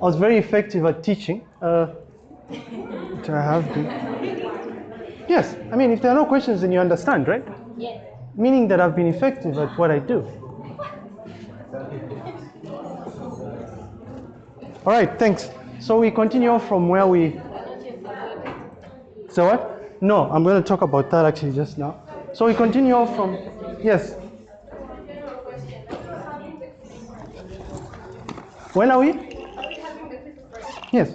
I was very effective at teaching. Uh, which I have been. Yes, I mean, if there are no questions, then you understand, right? Yes. Meaning that I've been effective at what I do. All right, thanks. So we continue from where we. So what? No, I'm going to talk about that actually just now. So we continue from. Yes. When are we? Yes.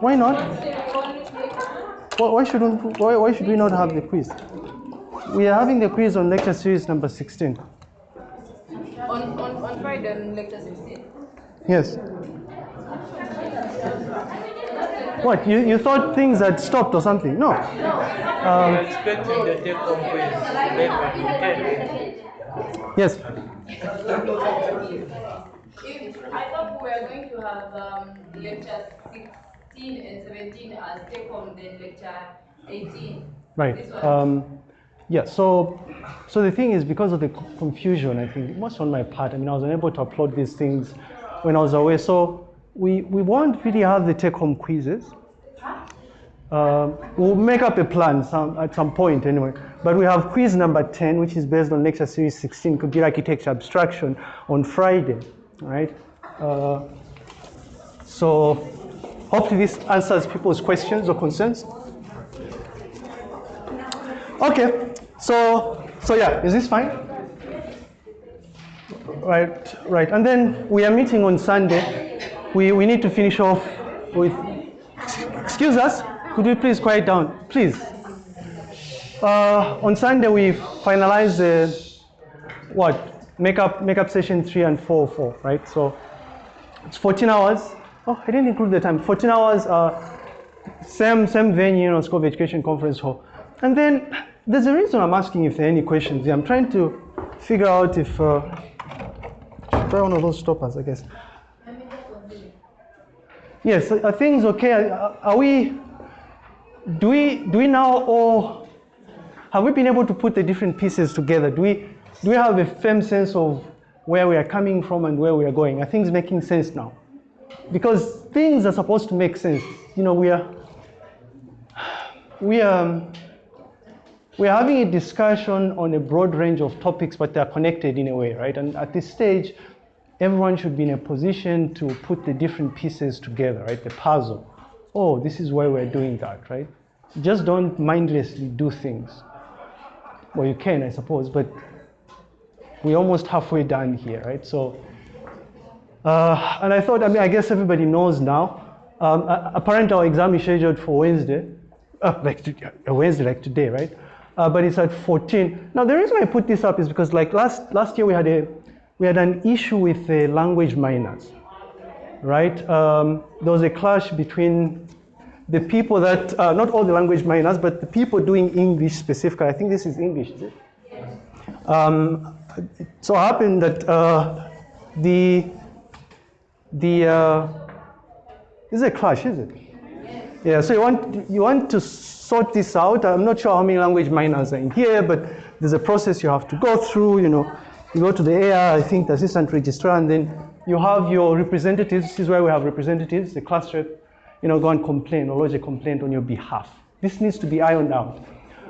Why not? Why, why shouldn't? Why, why should we not have the quiz? We are having the quiz on lecture series number 16. On, on, on Friday, on lecture 16. Yes. What? You, you thought things had stopped or something? No. I'm expecting the take home quiz 11 to 10. Yes. If, I thought we were going to have um, lecture 16 and 17 as take home, then lecture 18. Right. Um, yeah. So, so the thing is, because of the confusion, I think it was on my part. I mean, I was unable to upload these things when I was away. So we we won't really have the take-home quizzes. Um, we'll make up a plan some, at some point anyway. But we have quiz number 10, which is based on lecture series 16, computer architecture abstraction, on Friday, right? Uh, so hopefully this answers people's questions or concerns. Okay, so so yeah, is this fine? Right, right. And then we are meeting on Sunday. We we need to finish off with. Excuse us. Could you please quiet down, please? Uh, on Sunday we finalize the what makeup makeup session three and four four, right? So it's 14 hours. Oh, I didn't include the time. 14 hours. Uh, same same venue, you know, School of Education Conference Hall. And then there's a reason I'm asking if there are any questions. I'm trying to figure out if uh, try one of those stoppers, I guess. Yes, are things okay? Are, are we? Do we do we now all have we been able to put the different pieces together? Do we do we have a firm sense of where we are coming from and where we are going? Are things making sense now? Because things are supposed to make sense. You know, we are we are um, we are having a discussion on a broad range of topics, but they're connected in a way, right? And at this stage, everyone should be in a position to put the different pieces together, right? The puzzle. Oh, this is why we're doing that, right? Just don't mindlessly do things. Well, you can, I suppose, but we're almost halfway done here, right? So, uh, and I thought, I mean, I guess everybody knows now. Um, a- apparently, our exam is scheduled for Wednesday, uh, like Wednesday, like today, right? Uh, but it's at 14. Now, the reason I put this up is because, like last last year, we had a we had an issue with the language minors, right? Um, there was a clash between the people that uh, not all the language minors, but the people doing English specifically. I think this is English? Um, it so happened that uh, the the uh, this is a clash, is it? Yeah. So you want you want to sort this out. I'm not sure how many language minors are in here, but there's a process you have to go through. You know, you go to the AR, I think the assistant registrar, and then you have your representatives. This is where we have representatives, the class rep. You know, go and complain or lodge a complaint on your behalf. This needs to be ironed out.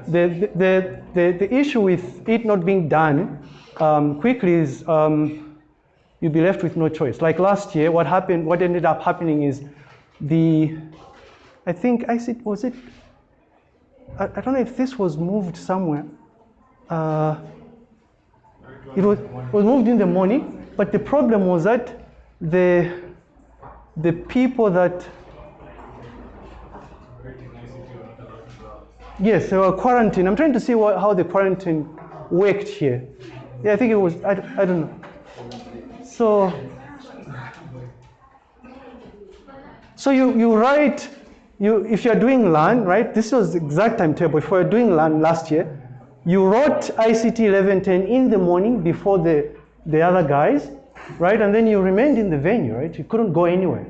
The the the, the issue with it not being done um, quickly is. Um, you'll be left with no choice. Like last year, what happened, what ended up happening is the, I think, I said, was it, I, I don't know if this was moved somewhere. Uh, it was, was moved in the morning, but the problem was that the, the people that, yes, they were quarantined. I'm trying to see what, how the quarantine worked here. Yeah, I think it was, I, I don't know. So, so you, you write, you, if you're doing LAN, right, this was the exact timetable. If you're doing LAN last year, you wrote ICT 1110 in the morning before the, the other guys, right, and then you remained in the venue, right, you couldn't go anywhere.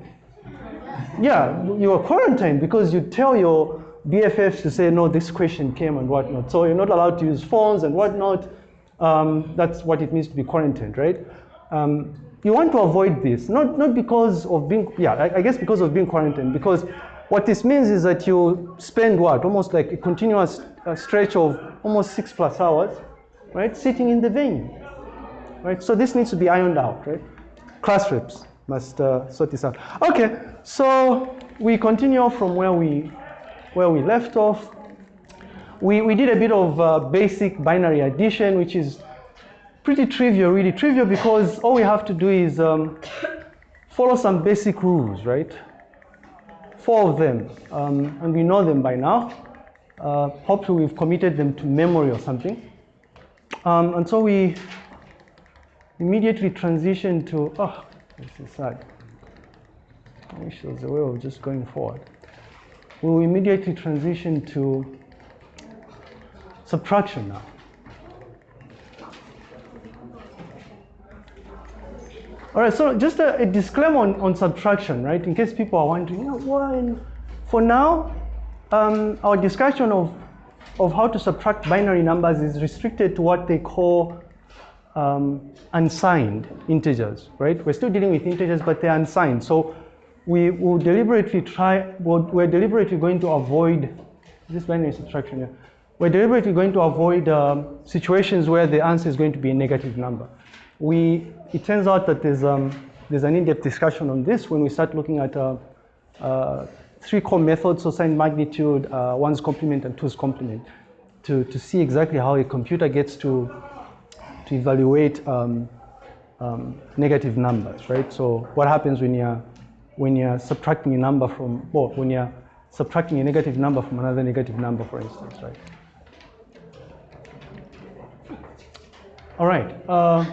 Yeah, you were quarantined because you tell your BFFs to say, no, this question came and whatnot. So you're not allowed to use phones and whatnot. Um, that's what it means to be quarantined, right? Um, you want to avoid this, not, not because of being, yeah, I, I guess because of being quarantined, because what this means is that you spend what, almost like a continuous uh, stretch of almost six plus hours, right, sitting in the venue, right? So this needs to be ironed out, right? Class reps must uh, sort this out. Okay, so we continue from where we, where we left off. We, we did a bit of uh, basic binary addition, which is pretty trivial, really trivial because all we have to do is um, follow some basic rules, right? Four of them, um, and we know them by now. Uh, hopefully we've committed them to memory or something. Um, and so we immediately transition to, oh, this is sad. I wish there was a way of just going forward. We will immediately transition to subtraction now. All right, so just a, a disclaimer on, on, subtraction, right? In case people are wondering, you know, for now, um, our discussion of, of how to subtract binary numbers is restricted to what they call um, unsigned integers, right? We're still dealing with integers, but they're unsigned. So we will deliberately try, we're deliberately going to avoid this binary subtraction here. We're deliberately going to avoid um, situations where the answer is going to be a negative number. We it turns out that there's, um, there's an in-depth discussion on this when we start looking at uh, uh, three core methods, so sign magnitude, uh, one's complement, and two's complement, to, to see exactly how a computer gets to, to evaluate um, um, negative numbers, right? So what happens when you're, when you're subtracting a number from, well, when you're subtracting a negative number from another negative number, for instance, right? All right. Uh,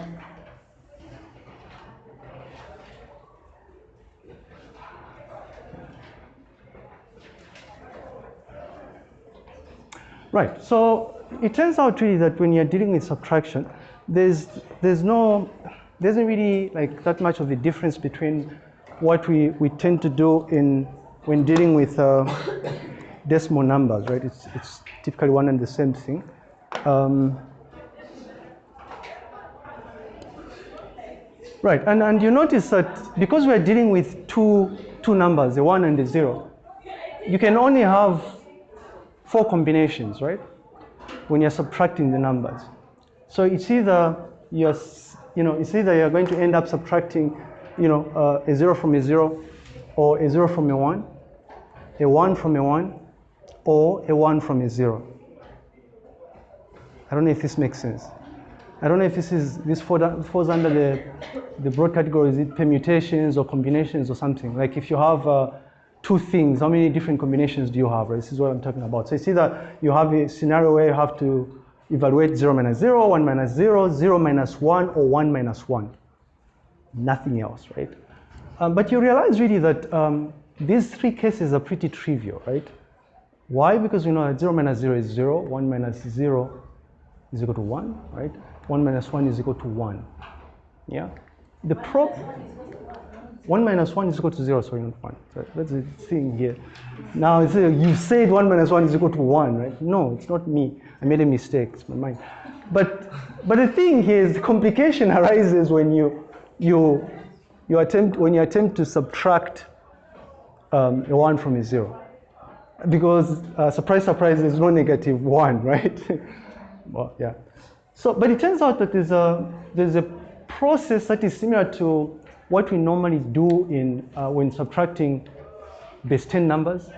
Right, so it turns out really that when you're dealing with subtraction, there's, there's no, there isn't really like that much of a difference between what we, we tend to do in, when dealing with uh, decimal numbers, right? It's, it's typically one and the same thing. Um, right, and, and you notice that because we're dealing with two, two numbers, the one and the zero, you can only have four combinations, right? When you're subtracting the numbers. So it's either you're, you know, it's either you're going to end up subtracting, you know, uh, a zero from a zero, or a zero from a one, a one from a one, or a one from a zero. I don't know if this makes sense. I don't know if this is this falls under the the broad category. Is it permutations or combinations or something? Like if you have uh, two things, how many different combinations do you have? Right? This is what I'm talking about. So you see that you have a scenario where you have to evaluate 0 minus 0, 1 minus 0, 0 minus 1, or 1 minus 1. Nothing else, right? Um, but you realize really that um, these three cases are pretty trivial, right? Why? Because we know that 0 minus 0 is 0, 1 minus 0 is equal to 1, right? 1 minus 1 is equal to 1. Yeah? The prop 1 minus 1 is equal to 0, so not 1. So that's the thing here. Now, you said 1 minus 1 is equal to 1, right? No, it's not me. I made a mistake, it's my mind. But, but the thing here is the complication arises when you, you, you attempt, when you attempt to subtract um, a 1 from a 0. Because, uh, surprise, surprise, there's no negative 1, right? well, yeah. So, but it turns out that there's a, there's a process that is similar to what we normally do in, uh, when subtracting base 10 numbers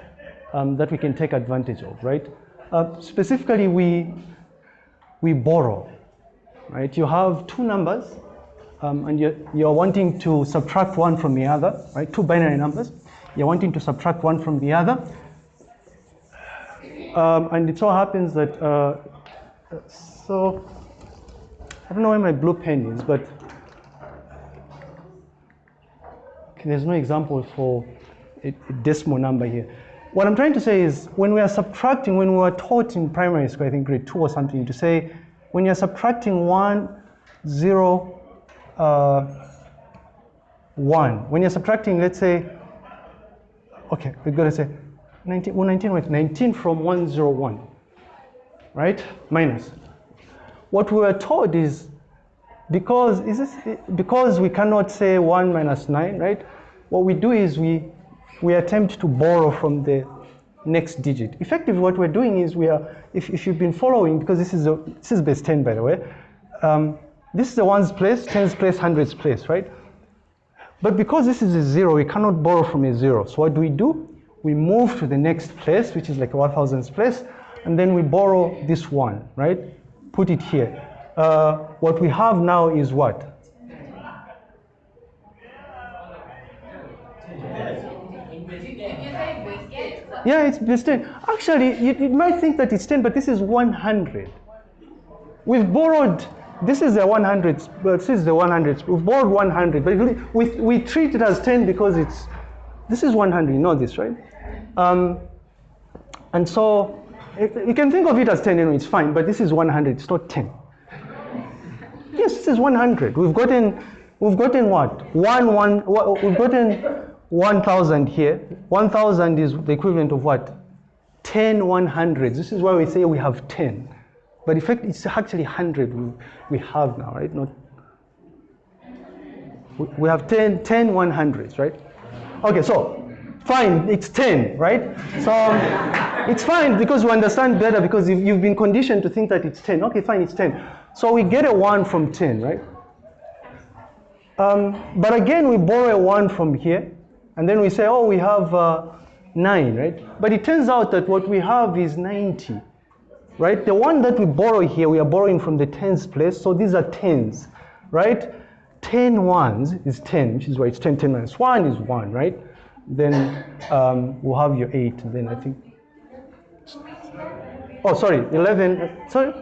um, that we can take advantage of, right? Uh, specifically, we, we borrow, right? You have two numbers um, and you're, you're wanting to subtract one from the other, right? Two binary numbers. You're wanting to subtract one from the other. Um, and it so happens that, uh, so, I don't know where my blue pen is, but there's no example for a, decimal number here. What I'm trying to say is when we are subtracting, when we were taught in primary school, I think grade two or something, to say when you're subtracting one, zero, uh, one, when you're subtracting, let's say, okay, we're gonna say 19, well, 19, wait, 19 from 101, right? Minus. What we were told is because is this because we cannot say 1 minus 9 right? What we do is we we attempt to borrow from the next digit. Effectively what we're doing is we are if, if you've been following because this is a, this is base 10 by the way um, this is the ones place tens place hundreds place right? But because this is a zero we cannot borrow from a zero. So what do we do? We move to the next place which is like a 1000s place and then we borrow this one right put it here uh, what we have now is what? Yeah, it's base 10. Actually, you, you might think that it's 10, but this is 100. We've borrowed, this is the 100, but this is the 100. We've borrowed 100, but we, we treat it as 10 because it's, this is 100, you know this, right? Um, and so, you can think of it as 10 anyway, it's fine, but this is 100, it's not 10. Yes, this is 100. We've gotten, we've gotten what? One, one, we've gotten 1,000 here. 1,000 is the equivalent of what? 10 100s. This is why we say we have 10. But in fact, it's actually 100 we, we have now, right? Not, we have 10, 10 100s, right? Okay, so fine, it's 10, right? So it's fine because you understand better because you've been conditioned to think that it's 10. Okay, fine, it's 10. So we get a 1 from 10, right? Um, but again, we borrow a 1 from here, and then we say, oh, we have uh, 9, right? But it turns out that what we have is 90, right? The one that we borrow here, we are borrowing from the tens place, so these are tens, right? 10 ones is 10, which is why it's 10, 10 minus 1 is 1, right? Then um, we'll have your 8, then I think, oh, sorry, 11, sorry,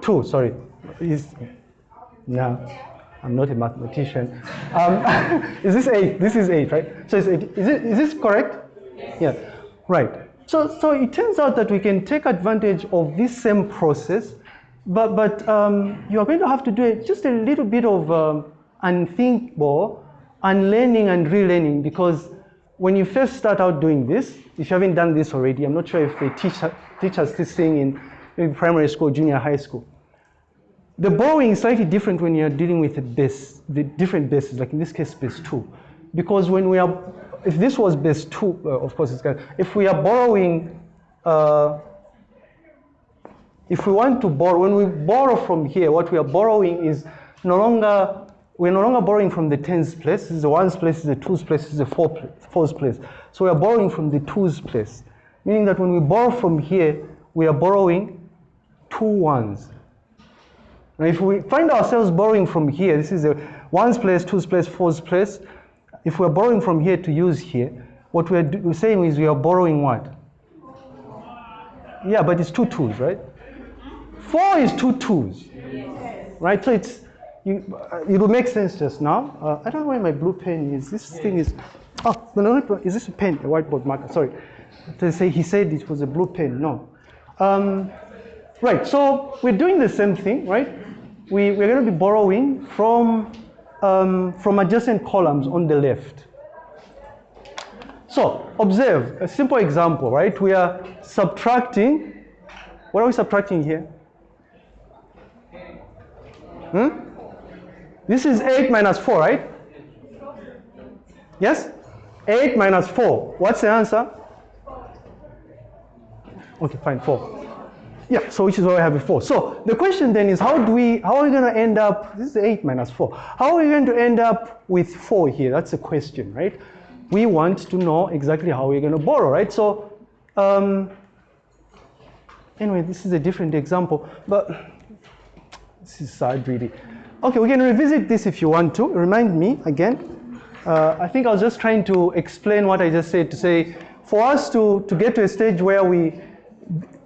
2, sorry, is no, I'm not a mathematician. Um, is this eight? This is eight, right? So. Is it? Is this correct? Yeah. Right. So so it turns out that we can take advantage of this same process, but but um, you are going to have to do just a little bit of um, unthinkable, unlearning and relearning because when you first start out doing this, if you haven't done this already, I'm not sure if they teach teach us this thing in primary school, junior high school the borrowing is slightly different when you're dealing with a base, the different bases, like in this case, base two. Because when we are, if this was base two, uh, of course, it's if we are borrowing, uh, if we want to borrow, when we borrow from here, what we are borrowing is no longer, we're no longer borrowing from the tens place, this is the ones place, this is the twos place, this is the four place, fours place. So we are borrowing from the twos place, meaning that when we borrow from here, we are borrowing two ones. Now, if we find ourselves borrowing from here, this is the ones place, twos place, fours place. If we're borrowing from here to use here, what we're, we're saying is we are borrowing what? Yeah, but it's two twos, right? Four is two twos, right? So it's you, uh, it will make sense just now. Uh, I don't know where my blue pen is. This thing is. Oh no, no, is this a pen? A whiteboard marker? Sorry. To say he said it was a blue pen. No. Um, right. So we're doing the same thing, right? we, we're going to be borrowing from, um, from adjacent columns on the left. So observe, a simple example, right? We are subtracting, what are we subtracting here? Hmm? This is 8 minus 4, right? Yes? 8 minus 4. What's the answer? Okay, fine, 4. Yeah, so which is what I have before. So the question then is how do we, how are we going to end up, this is 8 minus 4. How are we going to end up with 4 here? That's the question, right? We want to know exactly how we're going to borrow, right? So um, anyway, this is a different example, but this is sad really. Okay, we can revisit this if you want to. Remind me again. Uh, I think I was just trying to explain what I just said to say, for us to, to get to a stage where we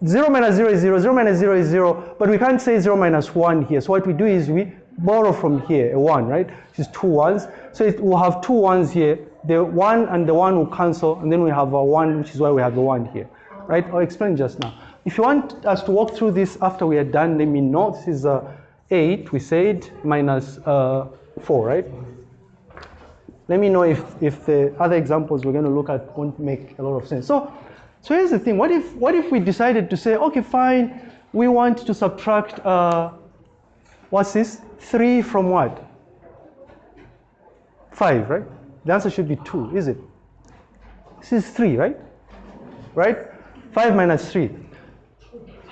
0 minus 0 is 0, 0 minus 0 is 0, but we can't say 0 minus 1 here. So what we do is we borrow from here a 1, right? Which is two ones. So it, we'll have two ones here. The 1 and the 1 will cancel, and then we have a 1, which is why we have the 1 here, right? I'll explain just now. If you want us to walk through this after we are done, let me know. This is uh, 8, we said, minus uh, 4, right? Let me know if, if the other examples we're going to look at won't make a lot of sense. So so here's the thing, what if, what if we decided to say, okay, fine, we want to subtract uh, What's this? 3 from what? 5, right? The answer should be 2, is it? This is 3, right? Right? 5 minus 3.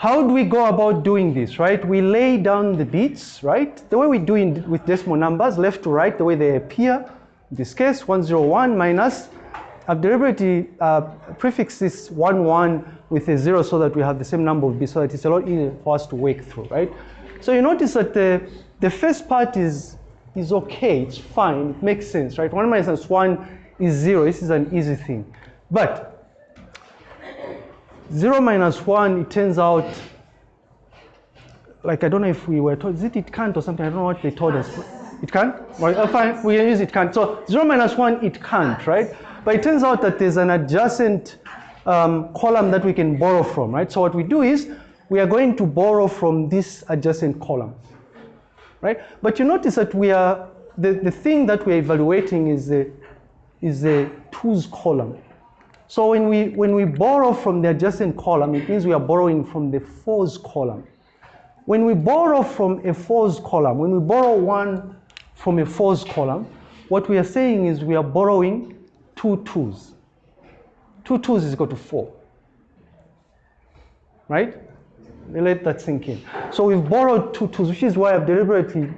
How do we go about doing this, right? We lay down the bits, right? The way we do in, with decimal numbers, left to right, the way they appear. In this case, 101 minus, I've deliberately uh, prefixed this 1, 1 with a 0 so that we have the same number of bits so that it's a lot easier for us to work through, right? So you notice that the, the first part is, is okay, it's fine, it makes sense, right? 1 minus 1 is 0, this is an easy thing. But 0 minus 1, it turns out, like I don't know if we were told, is it it can't or something? I don't know what they told us. It can't? Right, uh, fine, we use it can't. So 0 minus 1, it can't, right? But it turns out that there's an adjacent um, column that we can borrow from, right? So what we do is, we are going to borrow from this adjacent column, right? But you notice that we are, the, the thing that we're evaluating is the, is the twos column. So when we, when we borrow from the adjacent column, it means we are borrowing from the fours column. When we borrow from a fours column, when we borrow one from a fours column, what we are saying is we are borrowing two twos. Two twos is equal to four. Right? Let that sink in. So we've borrowed two twos, which is why I've deliberately,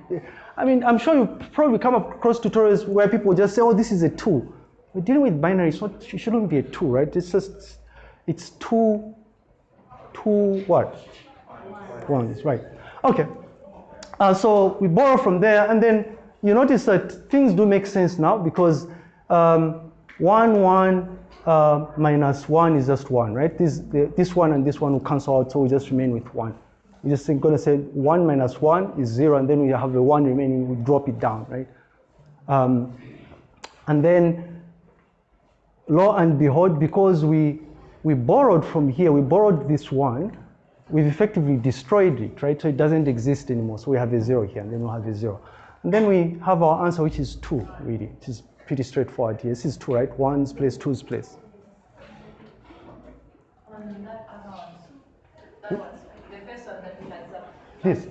I mean, I'm sure you probably come across tutorials where people just say, oh, this is a two. We're dealing with binary, so it shouldn't be a two, right? It's just, it's two, two what? Ones, right. Okay. Uh, so we borrow from there, and then you notice that things do make sense now because um, one, one, uh, minus 1 is just 1, right? This, the, this one and this one will cancel out, so we just remain with 1. We're just going to say 1 minus 1 is 0, and then we have the 1 remaining, we drop it down, right? Um, and then, lo and behold, because we, we borrowed from here, we borrowed this 1, we've effectively destroyed it, right? So it doesn't exist anymore, so we have a 0 here, and then we'll have a 0. And then we have our answer, which is 2, really, It is pretty straightforward here. This is 2, right? 1's place, 2's place. On that other one, that was the first one that we had. This?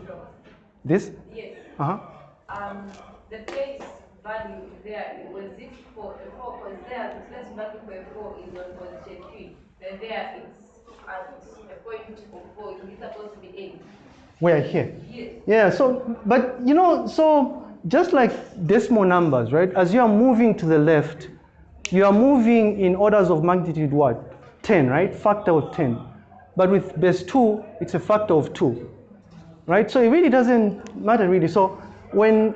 This? Yes. Uh-huh. Um, the place value there, was it for a four, because there, the place value for a four is on position three. Then there it's at a point of four, is it supposed to be eight? we are here? Yes. Yeah, so, but you know, so just like decimal numbers, right? As you are moving to the left, you are moving in orders of magnitude what? 10, right? Factor of 10. But with base 2, it's a factor of 2, right? So it really doesn't matter really. So when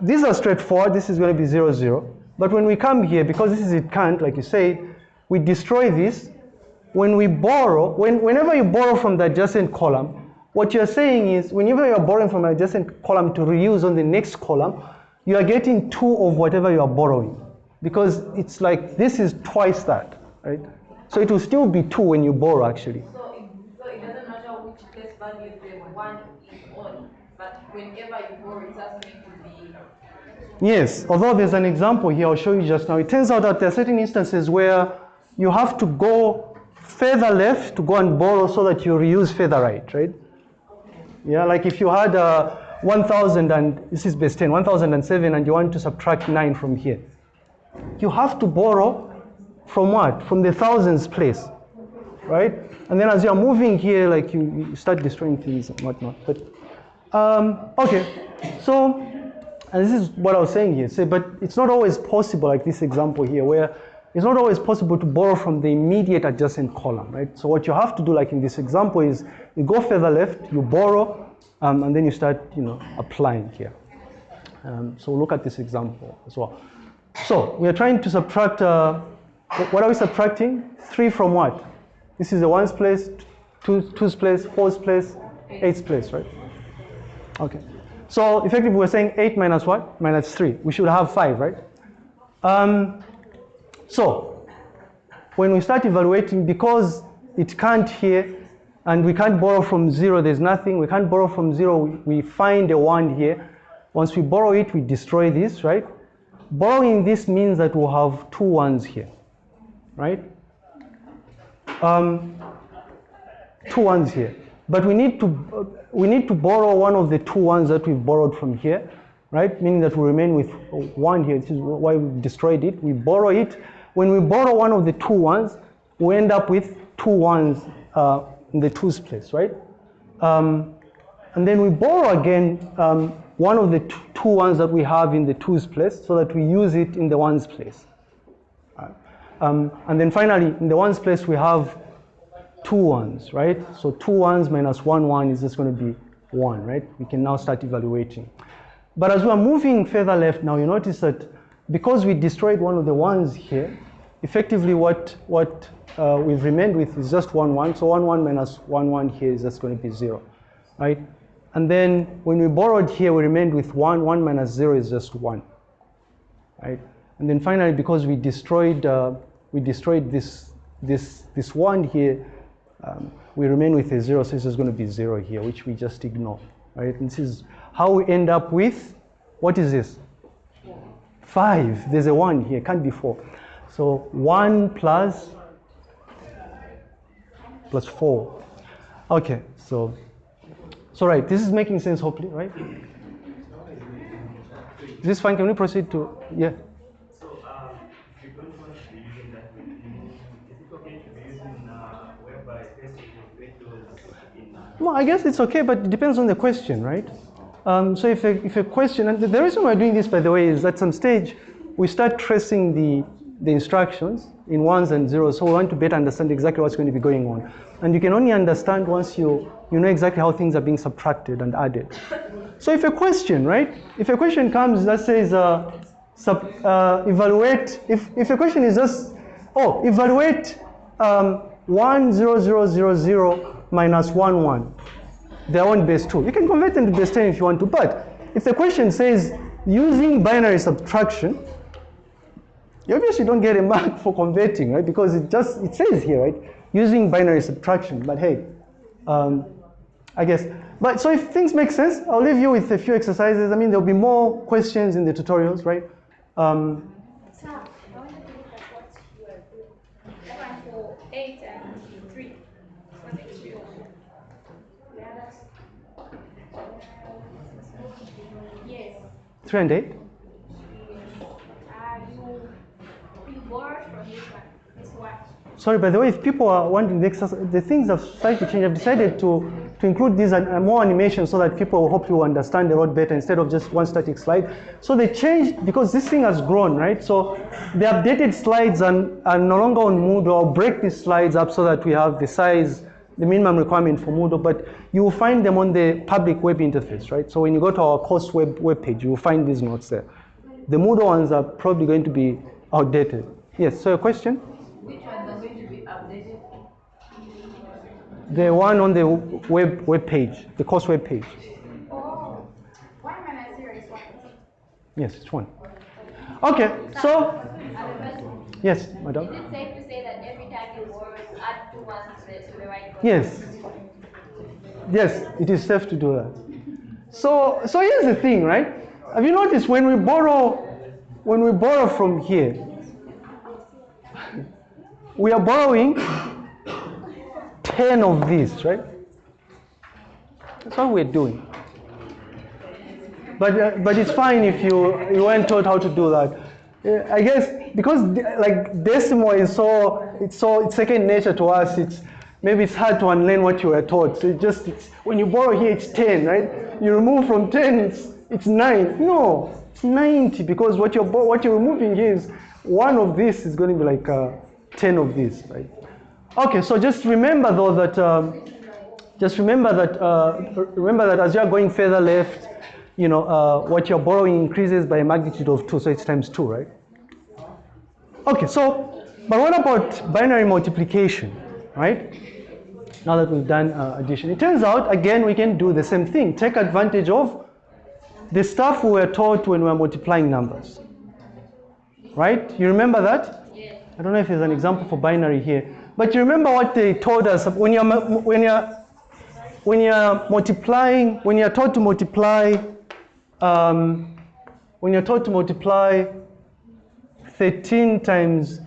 these are straightforward, this is going to be 0, 0. But when we come here, because this is it can't, like you said, we destroy this. When we borrow, when, whenever you borrow from the adjacent column, what you're saying is whenever you're borrowing from an adjacent column to reuse on the next column, you are getting two of whatever you are borrowing. Because it's like this is twice that, right? So it will still be two when you borrow actually. So it, so it doesn't matter which place value the one is on, but whenever you borrow, it's just to Yes, although there's an example here I'll show you just now. It turns out that there are certain instances where you have to go further left to go and borrow so that you reuse further right, right? Yeah, like if you had uh, 1,000 and this is base 10, 1,007 and you want to subtract 9 from here. You have to borrow from what? From the thousands place, right? And then as you're moving here, like you, you start destroying things and whatnot. But, um, okay, so, and this is what I was saying here. Say, but it's not always possible, like this example here, where it's not always possible to borrow from the immediate adjacent column, right? So what you have to do, like in this example, is you go further left, you borrow, um, and then you start, you know, applying here. Um, so look at this example as well. So we are trying to subtract, uh, what are we subtracting? Three from what? This is the ones place, two, two's place, four's place, eight's place, right? Okay. So effectively we're saying eight minus what? Minus three. We should have five, right? Um, so, when we start evaluating, because it can't here, and we can't borrow from zero, there's nothing, we can't borrow from zero, we find a one here. Once we borrow it, we destroy this, right? Borrowing this means that we'll have two ones here, right? Um, two ones here. but we need to we need to borrow one of the two ones that we've borrowed from here, right? Meaning that we remain with one here. This is why we destroyed it. We borrow it. When we borrow one of the two ones, we end up with two ones uh, in the twos place, right? Um, and then we borrow again um, one of the two ones that we have in the twos place so that we use it in the ones place. Um, and then finally, in the ones place, we have two ones, right? So two ones minus one one is just going to be one, right? We can now start evaluating. But as we're moving further left now, you notice that because we destroyed one of the ones here, effectively what, what uh, we've remained with is just one one. So one one minus one one here is just going to be zero, right? And then when we borrowed here, we remained with one. One minus zero is just one, right? And then finally, because we destroyed, uh, we destroyed this, this, this one here, um, we remain with a zero, so this is going to be zero here, which we just ignore, right? And this is how we end up with, what is this? Five. There's a one here, can't be four. So one plus, plus four. Okay, so, so right, this is making sense hopefully, right? Is this fine? Can we proceed to, yeah? Well, I guess it's okay, but it depends on the question, right? Um, so if a, if a question, and the- reason we're doing this, by the way, is at some stage we start tracing the, the instructions in ones and zeros, so we want to better understand exactly what's going to be going on. And you can only understand once you, you know exactly how things are being subtracted and added. So if a question, right? If a question comes that says, uh, sub, uh, evaluate, if, if a question is just, oh, evaluate um, 1, 0, 0, 0, 0 minus 1, 1 their own base 2. You can convert them to base 10 if you want to, but if the question says using binary subtraction, you obviously don't get a mark for converting, right? Because it just, it says here, right? Using binary subtraction, but hey, um, I guess. But so if things make sense, I'll leave you with a few exercises. I mean, there'll be more questions in the tutorials, right? Um, Sam, I want to look at what you are doing. That one for eight and three. What is it? Yeah, that's. Yes. 3 and 8. Uh, you, you borrowed from this one. This one. Sorry, by the way, if people are wondering, the, the things have started to change, I've decided to, to include these and more animation so that people hopefully understand the road better instead of just one static slide. So they changed because this thing has grown, right? So the updated slides are, are no longer on Moodle. I'll break these slides up so that we have the size, the minimum requirement for Moodle, but you will find them on the public web interface, right? So when you go to our course web, web page, you will find these notes there. The Moodle ones are probably going to be outdated. Yes, so a question? Which ones are going to be updated? The one on the web web page, the course web page. Oh, one minus zero is one. Yes, it's one. Okay, so yes, madam. Is it safe to say that every time you borrow, you add two ones to the, to the right? Yes. Yes, it is safe to do that. So so here's the thing, right? Have you noticed when we borrow when we borrow from here, we are borrowing 10 of these, right? That's what we're doing. But, uh, but it's fine if you, you weren't taught how to do that. I guess because like decimal is so it's so it's second nature to us. It's maybe it's hard to unlearn what you were taught. So it just it's, when you borrow here, it's ten, right? You remove from ten, it's it's nine. No, it's ninety because what you're what you're removing is one of this is going to be like uh, ten of this, right? Okay, so just remember though that um, just remember that uh, remember that as you are going further left, you know uh, what you're borrowing increases by a magnitude of two, so it's times two, right? Okay, so but what about binary multiplication, right? Now that we've done uh, addition, it turns out again we can do the same thing. Take advantage of the stuff we were taught when we were multiplying numbers, right? You remember that? Yes. I don't know if there's an example for binary here, but you remember what they told us when you're when you're when you're multiplying when you're taught to multiply um, when you're taught to multiply 13 times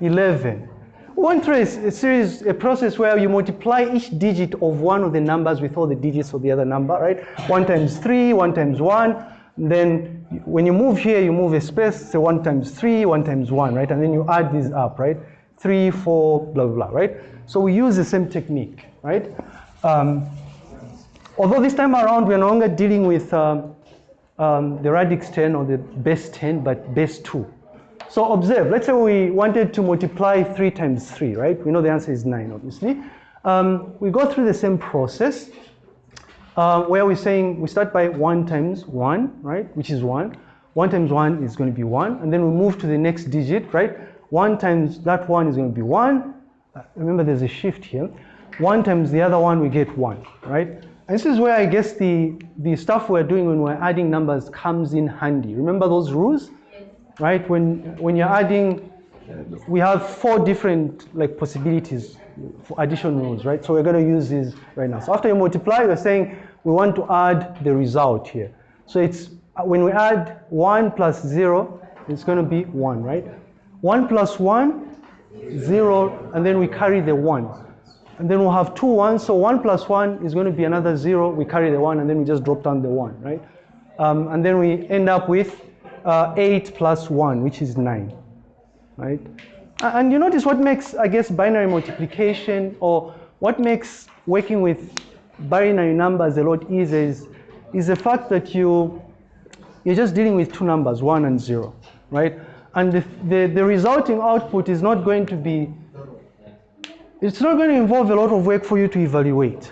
11. we went through a, series, a process where you multiply each digit of one of the numbers with all the digits of the other number, right? One times three, one times one. Then when you move here, you move a space, say one times three, one times one, right? And then you add these up, right? Three, four, blah, blah, blah, right? So we use the same technique, right? Um, although this time around we're no longer dealing with um, um, the radix 10 or the base 10, but base 2. So observe, let's say we wanted to multiply 3 times 3, right? We know the answer is 9, obviously. Um, we go through the same process uh, where we're saying we start by 1 times 1, right? Which is 1. 1 times 1 is going to be 1. And then we move to the next digit, right? 1 times that 1 is going to be 1. Uh, remember, there's a shift here. 1 times the other one, we get 1, right? This is where I guess the, the stuff we're doing when we're adding numbers comes in handy. Remember those rules? Right? When, when you're adding, we have four different like possibilities for addition rules, right? So we're going to use these right now. So after you multiply, we're saying we want to add the result here. So it's when we add 1 plus 0, it's going to be 1, right? 1 plus 1, 0, and then we carry the 1. And then we'll have two ones, so 1 plus 1 is going to be another 0, we carry the 1, and then we just drop down the 1, right? Um, and then we end up with uh, 8 plus 1, which is 9, right? And you notice what makes, I guess, binary multiplication or what makes working with binary numbers a lot easier is, is the fact that you, you're just dealing with two numbers, 1 and 0, right? And the, the, the resulting output is not going to be, it's not going to involve a lot of work for you to evaluate,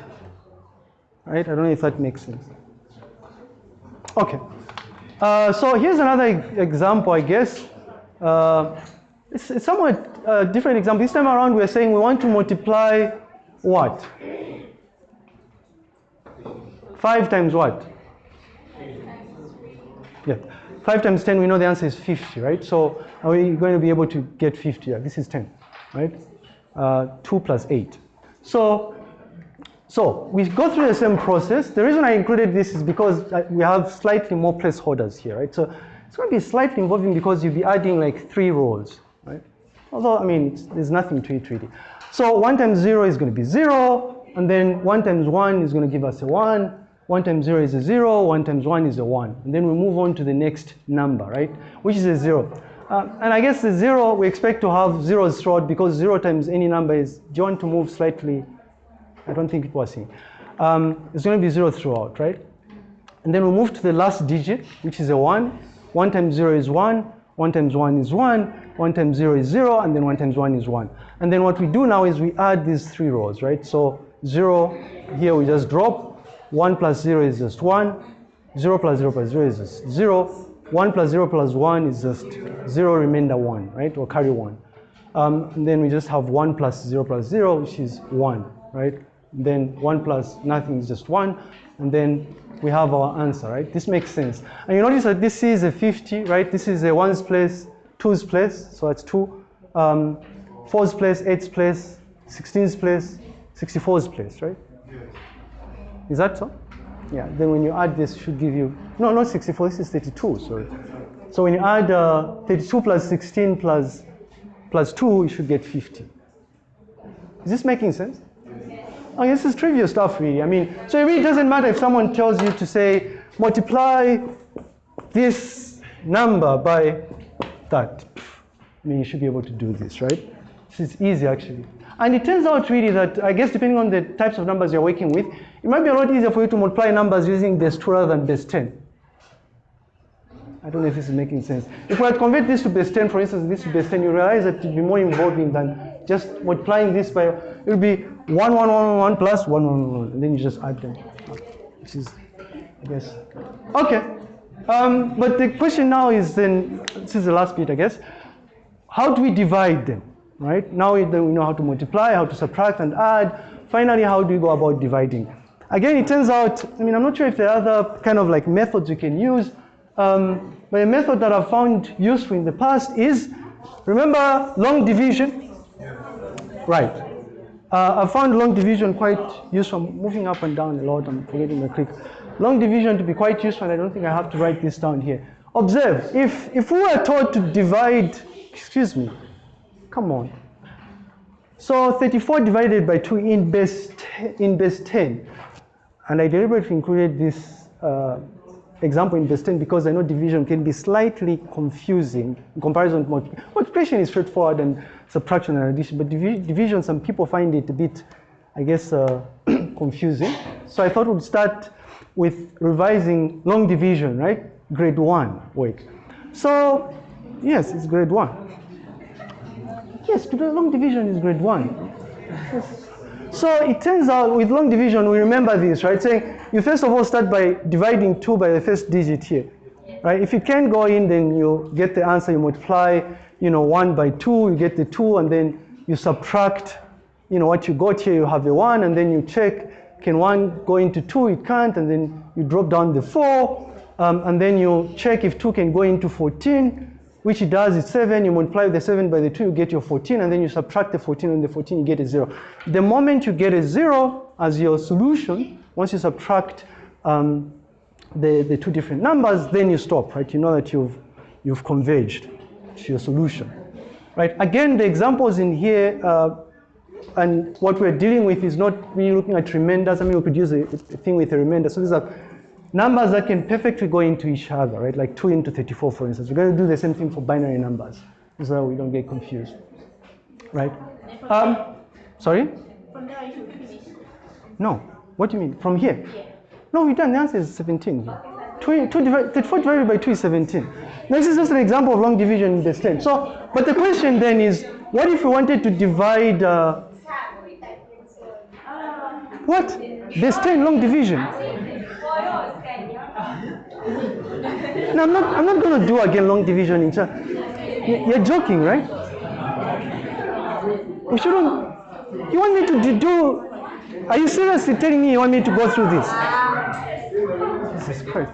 right? I don't know if that makes sense. Okay. Uh, so here's another example, I guess. Uh, it's, it's somewhat uh, different example. This time around, we're saying we want to multiply what? 5 times what? Yeah. 5 times 10, we know the answer is 50, right? So are we going to be able to get 50? Yeah, this is 10, right? Uh, 2 plus 8. So so we go through the same process. The reason I included this is because uh, we have slightly more placeholders here, right? So it's going to be slightly involving because you'll be adding like three rows, right? Although, I mean, there's nothing to it really. So 1 times 0 is going to be 0, and then 1 times 1 is going to give us a 1, 1 times 0 is a 0, 1 times 1 is a 1. And then we move on to the next number, right? Which is a 0. Uh, and I guess the 0, we expect to have zeros throughout because 0 times any number is, do you want to move slightly I don't think it was seen. Um, it's going to be 0 throughout, right? And then we move to the last digit, which is a 1. 1 times 0 is 1. 1 times 1 is 1. 1 times 0 is 0. And then 1 times 1 is 1. And then what we do now is we add these three rows, right? So 0, here we just drop. 1 plus 0 is just 1. 0 plus 0 plus 0 is just 0. 1 plus 0 plus 1 is just 0 remainder 1, right? Or carry 1. Um, and then we just have 1 plus 0 plus 0, which is 1, right? Then 1 plus nothing is just 1. And then we have our answer, right? This makes sense. And you notice that this is a 50, right? This is a 1's place, 2's place, so that's 2. Um, 4's place, 8's place, 16's place, 64's place, right? Is that so? Yeah, then when you add this, should give you, no, not 64, this is 32, sorry. So when you add uh, 32 plus 16 plus, plus 2, you should get 50. Is this making sense? Oh, this is trivial stuff, really. I mean, so it really doesn't matter if someone tells you to say, multiply this number by that. I mean, you should be able to do this, right? This is easy, actually. And it turns out, really, that I guess depending on the types of numbers you're working with, it might be a lot easier for you to multiply numbers using base 2 rather than base 10. I don't know if this is making sense. If we had convert this to base 10, for instance, this to base 10, you realize that it would be more involving than just multiplying this by, it would be 1, 1, 1, 1, 1 plus 1, 1, 1, and then you just add them. Which is, I guess. Okay. Um, but the question now is then, this is the last bit, I guess. How do we divide them, right? Now we then we know how to multiply, how to subtract and add. Finally, how do we go about dividing? Again, it turns out, I mean, I'm not sure if there are other kind of like methods you can use, um, but a method that I've found useful in the past is, remember long division? Right. Uh, I found long division quite useful. I'm moving up and down a lot. I'm forgetting the click. Long division to be quite useful, and I don't think I have to write this down here. Observe, if, if we were taught to divide, excuse me, come on. So 34 divided by 2 in base, in base 10. And I deliberately included this uh, example in base 10 because I know division can be slightly confusing in comparison to multiplication. Multiplication is straightforward and subtraction and addition, but divi- division, some people find it a bit, I guess, uh, confusing. So I thought we'd start with revising long division, right? Grade 1 wait. So, yes, it's grade 1. Yes, long division is grade 1. Yes. So it turns out with long division, we remember this, right? Saying you first of all start by dividing 2 by the first digit here, right? If you can't go in, then you get the answer, you multiply, you know, 1 by 2, you get the 2, and then you subtract, you know, what you got here, you have the 1, and then you check, can 1 go into 2? It can't, and then you drop down the 4, um, and then you check if 2 can go into 14, which it does is 7, you multiply the 7 by the 2, you get your 14, and then you subtract the 14 and the 14, you get a 0. The moment you get a 0 as your solution, once you subtract um, the, the two different numbers, then you stop, right? You know that you've, you've converged to your solution, right? Again, the examples in here, uh, and what we're dealing with is not really looking at remainders. I mean, we could use a, a thing with a remainder. So these are numbers that can perfectly go into each other, right? Like 2 into 34, for instance. We're going to do the same thing for binary numbers so we don't get confused, right? Um, sorry? From there you should finish. No. What do you mean? From here? No, we done. The answer is 17 here. 2, 2 divided, 34 divided by 2 is 17. This is just an example of long division in base 10. So, but the question then is, what if we wanted to divide, uh, what? Base 10 long division. No, I'm not, I'm not going to do again long division in China. You're joking, right? We shouldn't. You want me to do. Are you seriously telling me you want me to go through this? Jesus Christ.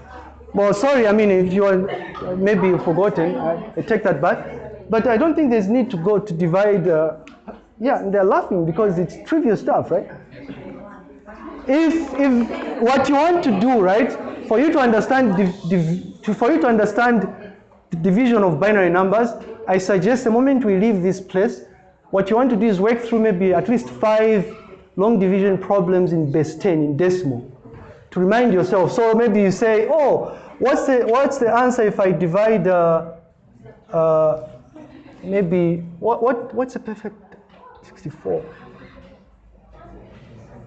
Well, sorry, I mean, if you are, maybe you've forgotten, I, I take that back. But I don't think there's need to go to divide. Uh, yeah, they're laughing because it's trivial stuff, right? If, if what you want to do, right, for you to understand, div, div, to, for you to understand the division of binary numbers, I suggest the moment we leave this place, what you want to do is work through maybe at least five long division problems in base 10, in decimal, to remind yourself. So maybe you say, oh, what's the, what's the answer if I divide, uh, uh, maybe, what, what, what's a perfect 64?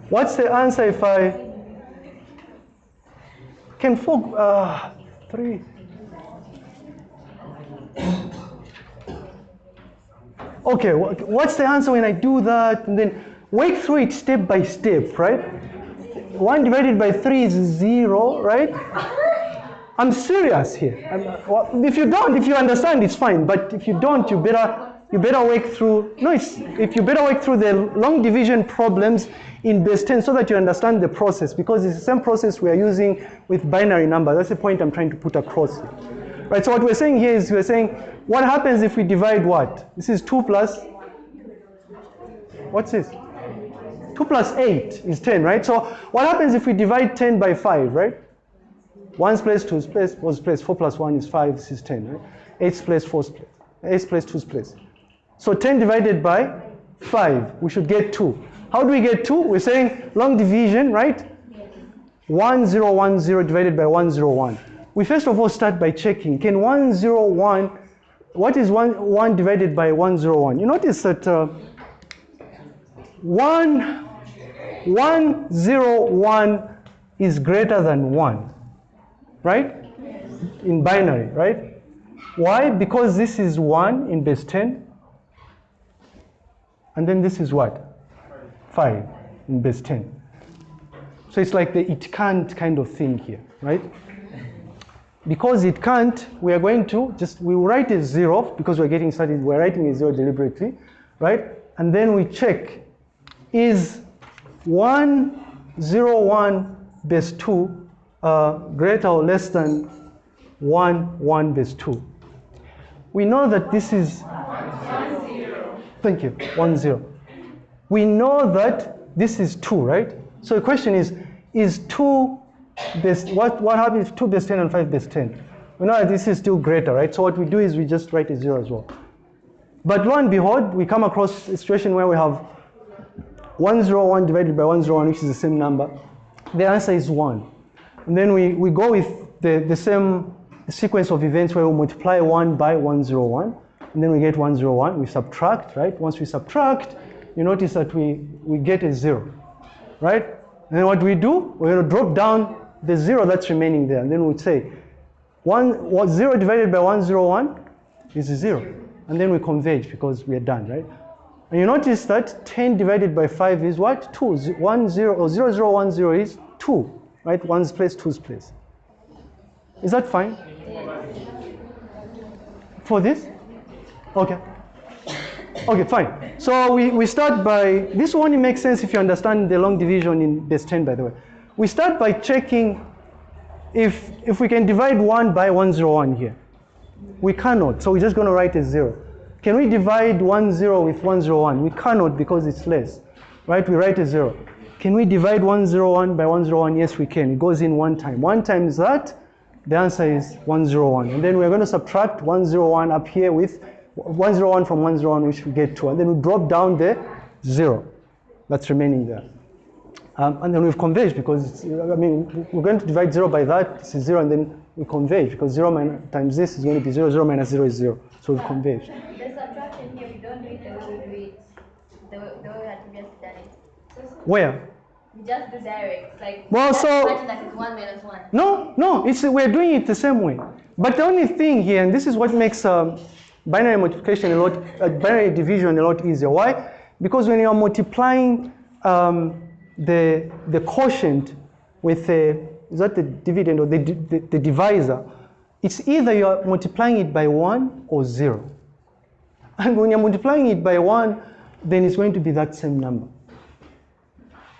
What's the answer if I can four, uh, three? Okay, what's the answer when I do that? And then work through it step by step, right? One divided by three is zero, right? I'm serious here. I'm, uh, well, if you don't, if you understand, it's fine. But if you don't, you better you better work through. No, it's if you better work through the long division problems in base 10 so that you understand the process because it's the same process we are using with binary numbers. That's the point I'm trying to put across. Right. So what we're saying here is we're saying what happens if we divide what? This is two plus. What's this? 2 plus 8 is 10, right? So what happens if we divide 10 by 5, right? 1's place, 2's place, 4's place, 4 plus 1 is 5, this is 10, right? 8's place, 4's place, 8's place, 2's place. So 10 divided by 5, we should get 2. How do we get 2? We're saying long division, right? 1010 divided by 101. We first of all start by checking, can 101, what is 1, 1 divided by 101? You notice that uh, 1, 101 is greater than 1, right? In binary, right? Why? Because this is 1 in base 10, and then this is what? 5 in base 10. So it's like the it can't kind of thing here, right? Because it can't, we are going to just, we write a zero because we're getting started, we're writing a zero deliberately, right? And then we check, is 101 base 2 uh, greater or less than 1, 1 base 2? We know that this is, thank you, 1, 0. We know that this is 2, right? So the question is, is 2 base, what, what happens if 2 base 10 and 5 base 10? We know that this is still greater, right? So what we do is we just write a 0 as well. But lo and behold, we come across a situation where we have 101 divided by 101, which is the same number. The answer is 1. And then we, we go with the, the same sequence of events where we multiply 1 by 101, and then we get 101. We subtract, right? Once we subtract, you notice that we, we get a 0, right? And then what do we do? We're to drop down the 0 that's remaining there, and then we'd say one, what, 0 divided by 101 is 0. And then we converge because we are done, right? And you notice that 10 divided by 5 is what? 2. Z- 1, 0, or 0, 0, 1, 0 is 2, right? One's place, two's place. Is that fine? For this? Okay. Okay, fine. So we, we start by, this only makes sense if you understand the long division in base 10, by the way. We start by checking if, if we can divide 1 by 101 here. We cannot, so we're just going to write a 0. Can we divide 1 0 with 101? We cannot because it's less, right? We write a 0. Can we divide 101 by 101? Yes, we can. It goes in one time. One times that, the answer is 101. And then we're going to subtract 101 up here with 101 from 101, which we get 2. And then we drop down the 0 that's remaining there. Um, and then we've converged because, it's, I mean, we're going to divide 0 by that, this is 0, and then we converge because 0 minus, times this is going to be 0, 0 minus 0 is 0. So we've converged. The subtraction here, we don't do it the way we do it, the, the way we had previously done it. Where? We just do direct, like. Well, so- imagine that it's one minus one. No, no, it's, we're doing it the same way. But the only thing here, and this is what makes um, binary multiplication a lot, uh, binary division a lot easier. Why? Because when you're multiplying um, the, the quotient with the, is that the dividend or the, the, the divisor, it's either you're multiplying it by one or zero. And when you're multiplying it by one, then it's going to be that same number.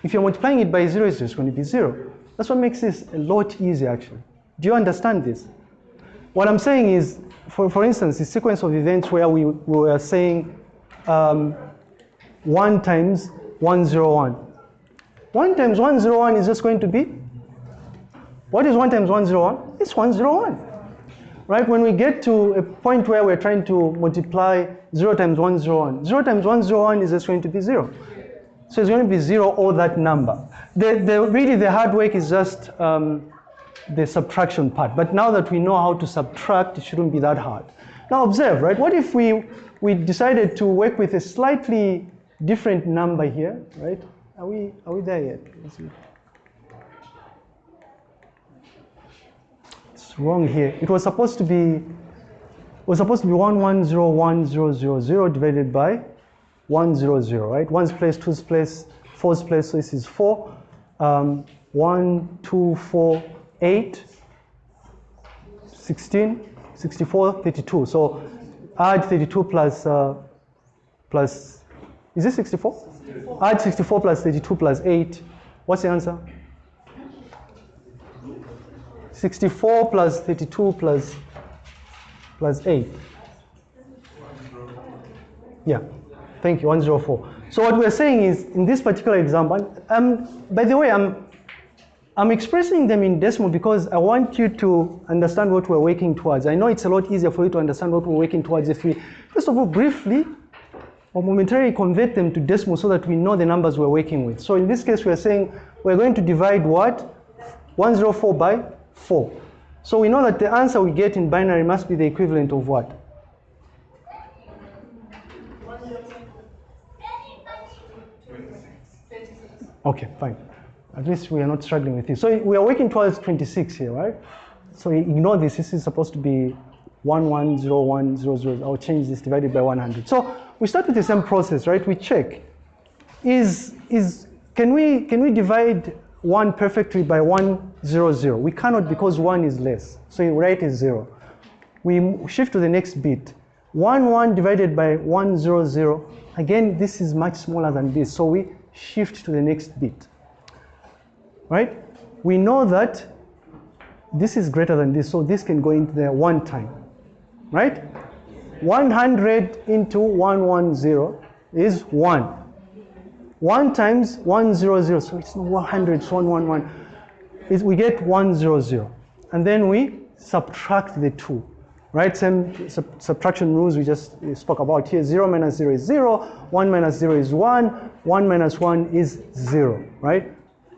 If you're multiplying it by zero, it's just going to be zero. That's what makes this a lot easier, actually. Do you understand this? What I'm saying is, for, for instance, the sequence of events where we, we were saying um, 1 times 101. 1 times 101 is just going to be, what is 1 times 101? It's 101. Right? When we get to a point where we're trying to multiply 0 times 101, 0 times 101 is just going to be 0. So it's going to be 0 or that number. The, the, really, the hard work is just um, the subtraction part. But now that we know how to subtract, it shouldn't be that hard. Now observe, right? What if we, we decided to work with a slightly different number here, right? Are we, are we there yet? It's wrong here. It was supposed to be, was supposed to be 1101000 divided by 100, right? One's place, two's place, four's place, so this is 4. Um, 1, 2, 4, 8, 16, 64, 32. So add 32 plus, uh, plus, is this 64? Add 64 plus 32 plus 8. What's the answer? 64 plus 32 plus, plus 8. Yeah, thank you, 104. So what we're saying is, in this particular example, um, by the way, I'm, I'm expressing them in decimal because I want you to understand what we're working towards. I know it's a lot easier for you to understand what we're working towards if we, first of all, briefly or momentarily convert them to decimal so that we know the numbers we're working with. So in this case, we're saying we're going to divide what? 104 by 4. So we know that the answer we get in binary must be the equivalent of what? Okay, fine. At least we are not struggling with this. So we are working towards 26 here, right? So ignore this. This is supposed to be 110100. I'll change this divided by 100. So we start with the same process, right? We check. Is, is, can, we, can we divide 1 perfectly by 100? We cannot because 1 is less. So you write is 0. We shift to the next bit. 1, 1 divided by 100. Again, this is much smaller than this. So we shift to the next bit. Right? We know that this is greater than this, so this can go into there one time. Right? 100 into 110 is 1. 1 times 100, so it's not 100, it's 111. Is we get 100. And then we subtract the 2. right? Same sub- subtraction rules we just spoke about here. 0 minus 0 is 0, 1 minus 0 is 1, 1 minus 1 is 0, right?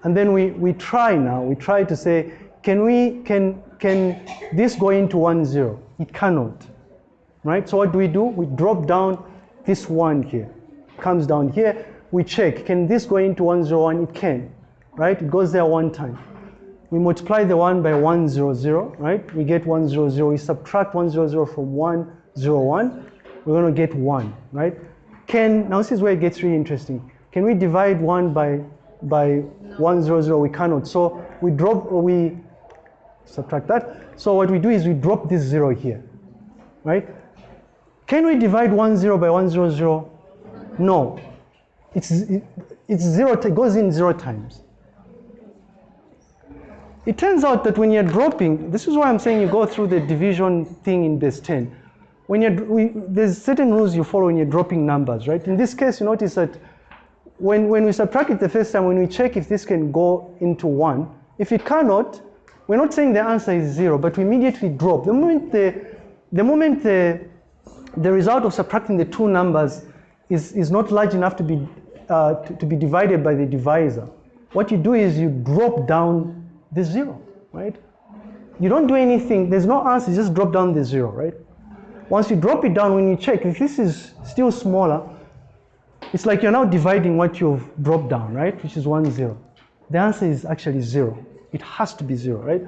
And then we, we try now, we try to say, can we, can, can this go into 1, 0? It cannot, right? So what do we do? We drop down this 1 here, comes down here, we check, can this go into 1, 0, 1? It can, right? It goes there one time. We multiply the 1 by 1, 0, 0, right? We get 1, 0, 0. We subtract 1, 0, 0 from 1, 0, 1. We're going to get 1, right? Can, now this is where it gets really interesting. Can we divide 1 by, by 1, 0, 0? We cannot. So we drop, we subtract that. So what we do is we drop this 0 here, right? Can we divide 1, 0 by 1, 0, 0? No. It's, it, it's 0, it goes in 0 times. It turns out that when you're dropping, this is why I'm saying you go through the division thing in base 10. When you're, we, there's certain rules you follow when you're dropping numbers, right? In this case, you notice that when, when we subtract it the first time, when we check if this can go into 1, if it cannot, we're not saying the answer is 0, but we immediately drop. The moment the, the, moment the, the result of subtracting the two numbers is, is not large enough to be, uh, to, to be divided by the divisor, what you do is you drop down the zero, right? You don't do anything, there's no answer, you just drop down the zero, right? Once you drop it down, when you check, if this is still smaller, it's like you're now dividing what you've dropped down, right? Which is one zero. The answer is actually zero. It has to be zero, right?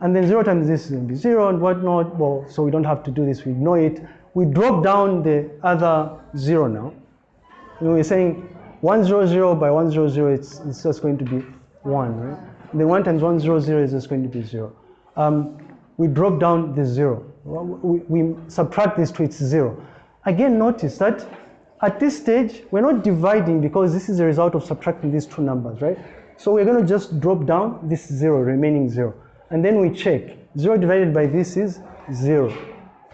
And then zero times this is going to be zero and whatnot. Well, so we don't have to do this, we ignore it. We drop down the other zero now. Know, we're saying 100 by 100, it's, it's just going to be 1, right? And then 1 times 100 is just going to be 0. Um, we drop down the 0. We, we subtract this to its 0. Again, notice that at this stage, we're not dividing because this is a result of subtracting these two numbers, right? So we're going to just drop down this 0, remaining 0. And then we check. 0 divided by this is 0,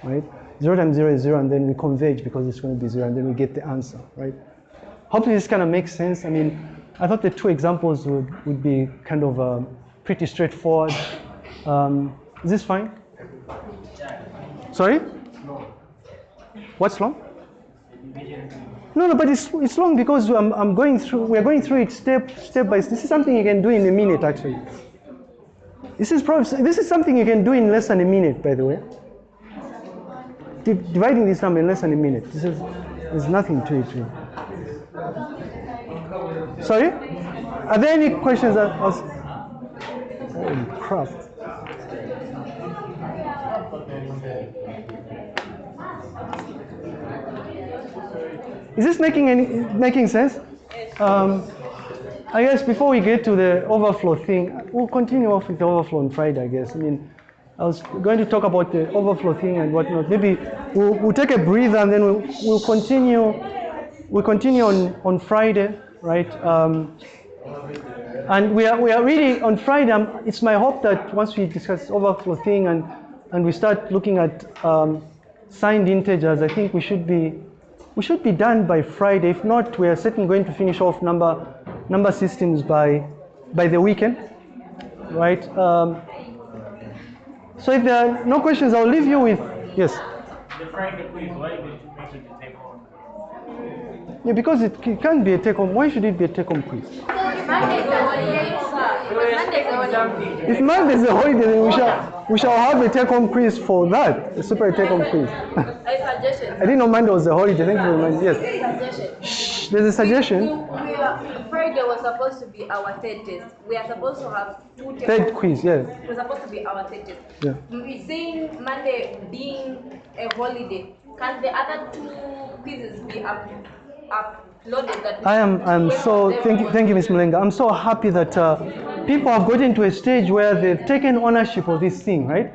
right? 0 times 0 is 0, and then we converge because it's going to be 0, and then we get the answer, right? Hopefully this kind of makes sense. I mean, I thought the two examples would, would be kind of um, pretty straightforward. Um, is this fine? Sorry? What's long? No, no, but it's, it's long because I'm, I'm going through, we're going through it step, step by step. This is something you can do in a minute, actually. This is probably, this is something you can do in less than a minute, by the way. Di- dividing this number in less than a minute. This is, there's nothing to it, really. Sorry? Are there any questions that? Holy crap. Is this making any making sense? Um, I guess before we get to the overflow thing, we'll continue off with the overflow on Friday. I guess. I mean, I was going to talk about the overflow thing and whatnot. Maybe we'll, we'll take a breather and then we'll, we'll continue. We'll continue on, on Friday, right? Um, and we are, we are really on Friday. um, it's my hope that once we discuss overflow thing and, and we start looking at um, signed integers, I think we should be we should be done by Friday. If not, we are certainly going to finish off number number systems by by the weekend, right? Um, so if there are no questions, I'll leave you with yes. The Friday quiz, why did you make it the take home? Yeah, because it, it can't be a take home. Why should it be a take home quiz? Monday's the holiday, sir. Monday's the holiday. If Monday is a holiday, then we shall we shall have a take home quiz for that. A super take home quiz. A suggestion. I didn't know Monday was a holiday. Thank you very much. Yes. Suggestion. Shh, there's a suggestion. We are, Friday was supposed to be our third test. We are supposed to have two tests. Third quiz. Yes. It was supposed to be our third test. Yeah. We saying Monday being a holiday. Can the other two quizzes be up? up, That I am I'm so thank you thank you Ms. I'm so happy that uh, people have gotten to a stage where they've taken ownership of this thing, right?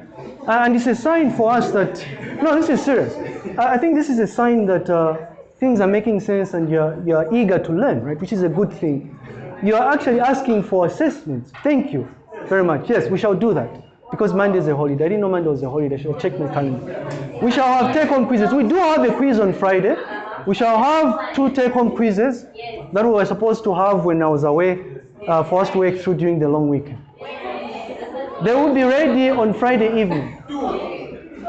Uh, and it's a sign for us that no, this is serious. I, I think this is a sign that uh, things are making sense and you're you're eager to learn, right? Which is a good thing. You are actually asking for assessments. Thank you very much. Yes, we shall do that. Because Monday is a holiday. I didn't know Monday was a holiday. I should have checked my calendar. We shall have take-home quizzes. We do have a quiz on Friday. We shall have two take-home quizzes that we were supposed to have when I was away uh, to work through during the long weekend. They will be ready on Friday evening.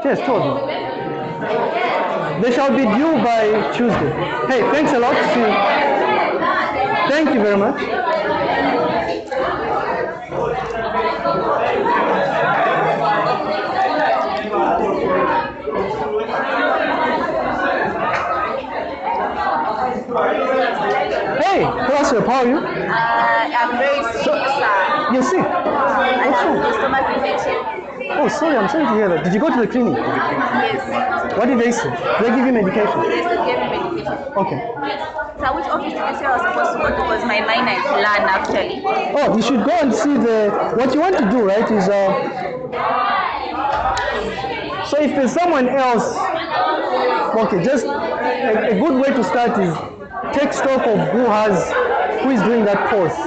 Yes, two of them. They shall be due by Tuesday. Hey, thanks a lot. See you. Thank you very much. Hey, what's up? How are you? Uh, I'm very sick, sir. You're sick. I What's have a stomach infection. Oh, sorry, I'm sorry to hear that. Did you go to the clinic? Yes. What did they say? Did they give you medication? Yes, they gave me medication. Okay. So which office did you say I was supposed to go to? Because my minor is LAN actually. Oh, you should go and see the. What you want to do, right, is uh. So if there's someone else, okay, just a, a good way to start is take stock of who has, who is doing that course.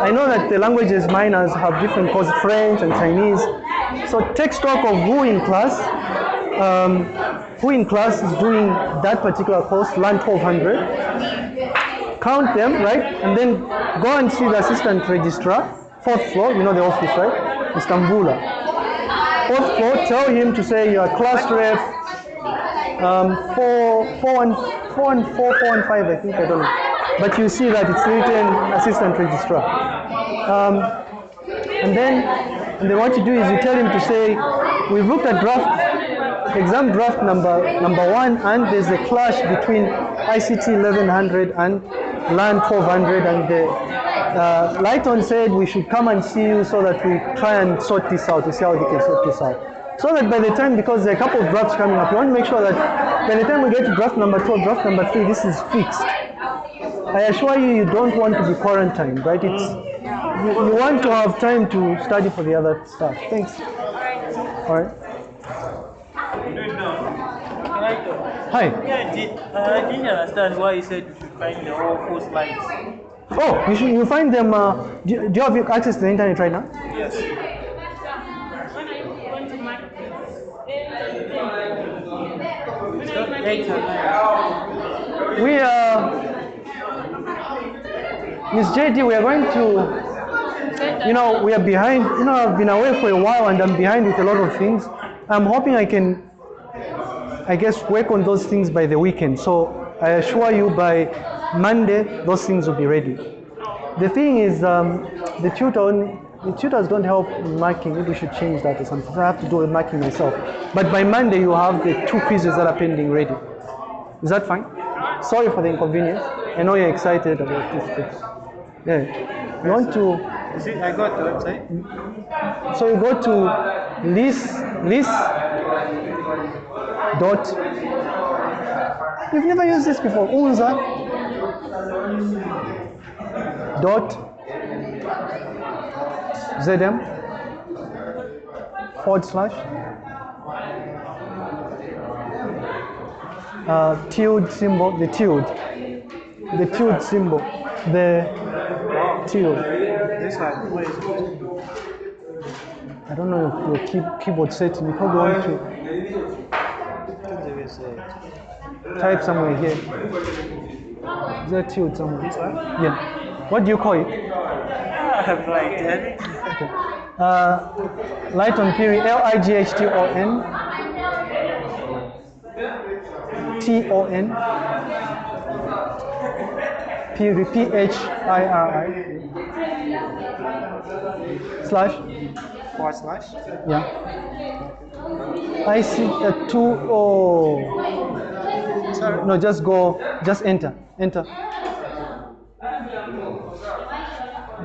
I know that the languages minors have different courses, French and Chinese. So take stock of who in class, um, who in class is doing that particular course, LAN 1200 count them, right? And then go and see the assistant registrar, fourth floor, you know the office, right? Istanbul. Fourth floor, tell him to say you are class rep um, four, four, and, four, and four, and five, I think, I don't know. But you see that it's written assistant registrar. Um, and then, and then what you do is you tell him to say, we've looked at draft, exam draft number number one, and there's a clash between ICT 1100 and LAN 1200, and the uh, Lighton said we should come and see you so that we try and sort this out, to see how we can sort this out. So that by the time, because there are a couple of drafts coming up, you want to make sure that by the time we get to draft number 12, draft number 3, this is fixed. I assure you, you don't want to be quarantined, right? It's you, you want to have time to study for the other stuff. Thanks. All right. Hi. Yeah, I didn't understand why you said you should find the whole four slides. Oh, you should you find them. Uh, do, do you have access to the internet right now? Yes. Eight and nine. We uh, Miss JD, we are going to. You know, we are behind. You know, I've been away for a while and I'm behind with a lot of things. I'm hoping I can, I guess, work on those things by the weekend. So I assure you, by Monday, those things will be ready. The thing is, um, the tutor, tutors don't help in marking. Maybe we should change that or something. I have to do the marking myself. But by Monday, you have the two quizzes that are pending ready. Is that fine? Sorry for the inconvenience. I know you're excited about this. But yeah. You want to, You see, I got the website. so you go to list, list dot, you've never used this before, unza dot zm forward slash uh, tilde symbol, the tilde, the tilde symbol, the tilde. I don't know if your key, keyboard setting. You probably want to type somewhere here. Is that tilde somewhere? Yeah. What do you call it? I have no idea. Okay. Uh, Lighton Phiri, L I G H T O N. T O N. Piri, P H I R I. Slash. Forward slash. Yeah. I see a two oh. Sorry. No, just go, just enter, enter.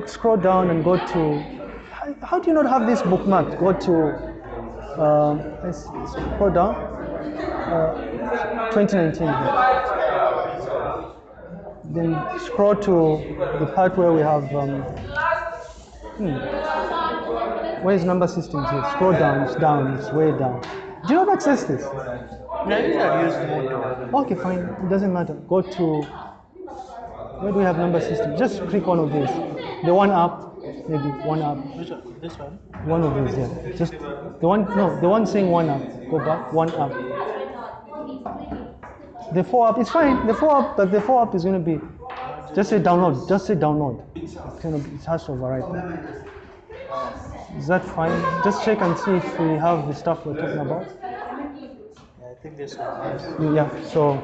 Scroll down and go to. How, how do you not have this bookmarked? Go to. Um, let's scroll down. Uh, 2019. Then scroll to the part where we have. Um, hmm. Where is number systems here? Scroll down, it's down, it's way down. Do you not access this? No, I usually use Moodle. Okay, fine. It doesn't matter. Go to where do we have number system? Just click one of these. The one up, maybe one up. Which one? This one? One of these, yeah. Just the one. No, the one saying one up. Go back. One up. The four up. It's fine. The four up, but the four up is going to be. Just say download. Just say download. It's gonna. Be, it has to override. Is that fine? Just check and see if we have the stuff we're talking about. I think this one. Yeah, so,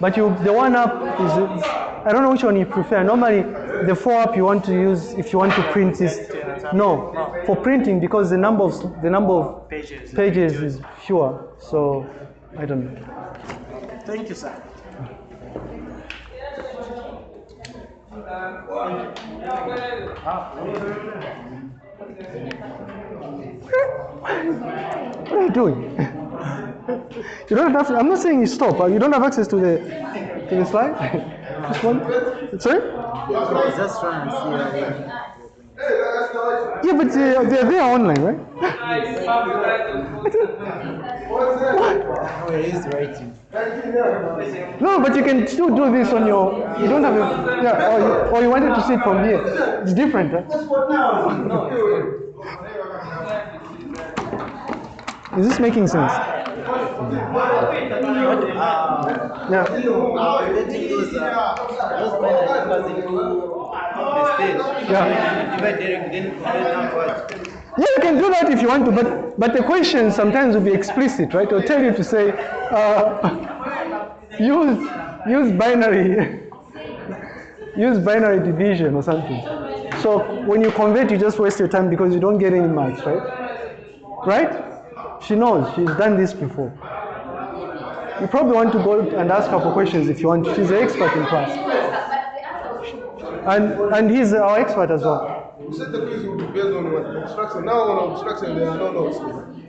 but you, the one up is, I don't know which one you prefer. Normally, the four up you want to use if you want to print is, no, for printing because the number of, the number of Pages. pages is fewer. So, I don't know. Thank you, sir. What are you doing? You don't have. I'm not saying you stop. but You don't have access to the to the slide. Just one. Sorry. Just trying to see. Yeah, but they, they're there online, right? Oh, it is writing. No, but you can still do this on your. You don't have a. Yeah, or you, or you wanted to see it from here. It's different, right? Is this making sense? Yeah. Yeah. Yeah, you can do that if you want to, but but the question sometimes will be explicit, right? It'll tell you to say, uh, use use binary, use binary division or something. So when you convert, you just waste your time because you don't get any marks, right? Right? She knows. She's done this before. You probably want to go and ask her for questions if you want. She's an expert in class, and and he's our expert as well. You said the quiz will be based on what? Obstruction. Now on obstruction, there are no notes.